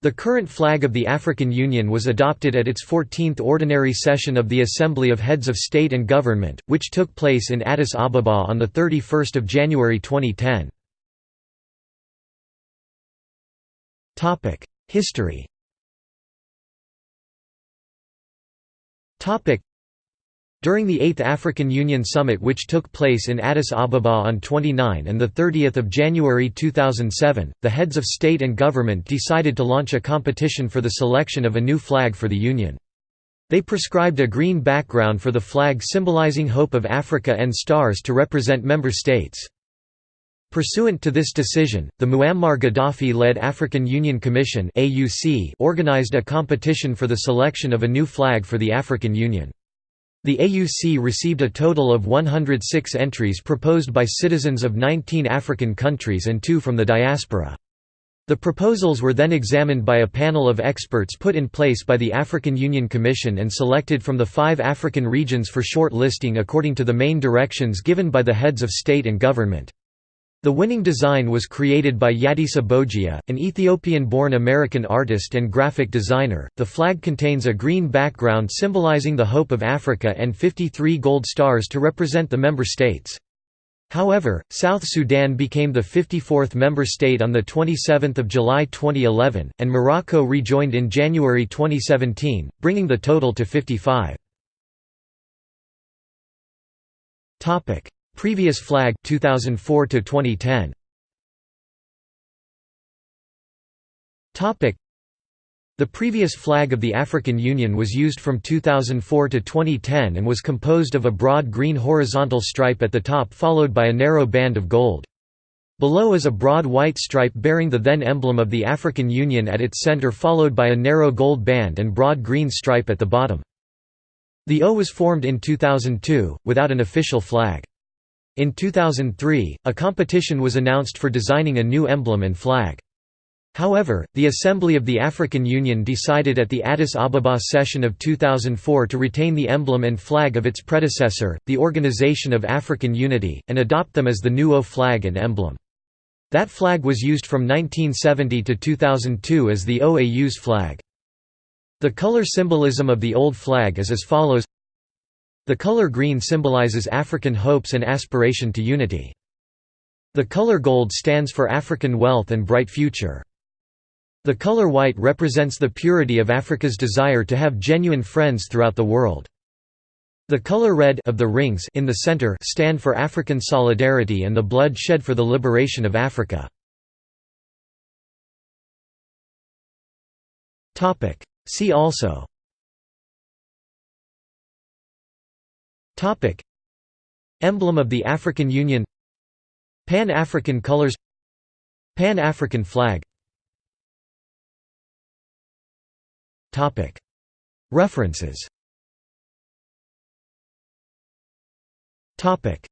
The current flag of the African Union was adopted at its 14th Ordinary Session of the Assembly of Heads of State and Government, which took place in Addis Ababa on 31 January 2010. History during the 8th African Union Summit which took place in Addis Ababa on 29 and 30 January 2007, the heads of state and government decided to launch a competition for the selection of a new flag for the Union. They prescribed a green background for the flag symbolizing hope of Africa and stars to represent member states. Pursuant to this decision, the Muammar Gaddafi-led African Union Commission organized a competition for the selection of a new flag for the African Union. The AUC received a total of 106 entries proposed by citizens of 19 African countries and two from the diaspora. The proposals were then examined by a panel of experts put in place by the African Union Commission and selected from the five African regions for short listing according to the main directions given by the heads of state and government. The winning design was created by Yadesa Bojia, an Ethiopian-born American artist and graphic designer. The flag contains a green background symbolizing the hope of Africa and 53 gold stars to represent the member states. However, South Sudan became the 54th member state on 27 July 2011, and Morocco rejoined in January 2017, bringing the total to 55. Previous flag 2004 to 2010 Topic The previous flag of the African Union was used from 2004 to 2010 and was composed of a broad green horizontal stripe at the top followed by a narrow band of gold. Below is a broad white stripe bearing the then emblem of the African Union at its center followed by a narrow gold band and broad green stripe at the bottom. The AU was formed in 2002, without an official flag. In 2003, a competition was announced for designing a new emblem and flag. However, the Assembly of the African Union decided at the Addis Ababa session of 2004 to retain the emblem and flag of its predecessor, the Organization of African Unity, and adopt them as the new AU flag and emblem. That flag was used from 1970 to 2002 as the OAU's flag. The color symbolism of the old flag is as follows the color green symbolizes African hopes and aspiration to unity. The color gold stands for African wealth and bright future. The color white represents the purity of Africa's desire to have genuine friends throughout the world. The color red of the rings in the center stand for African solidarity and the blood shed for the liberation of Africa. See also Topic. Emblem of the African Union. Pan-African colors. Pan-African flag. Topic. References. Topic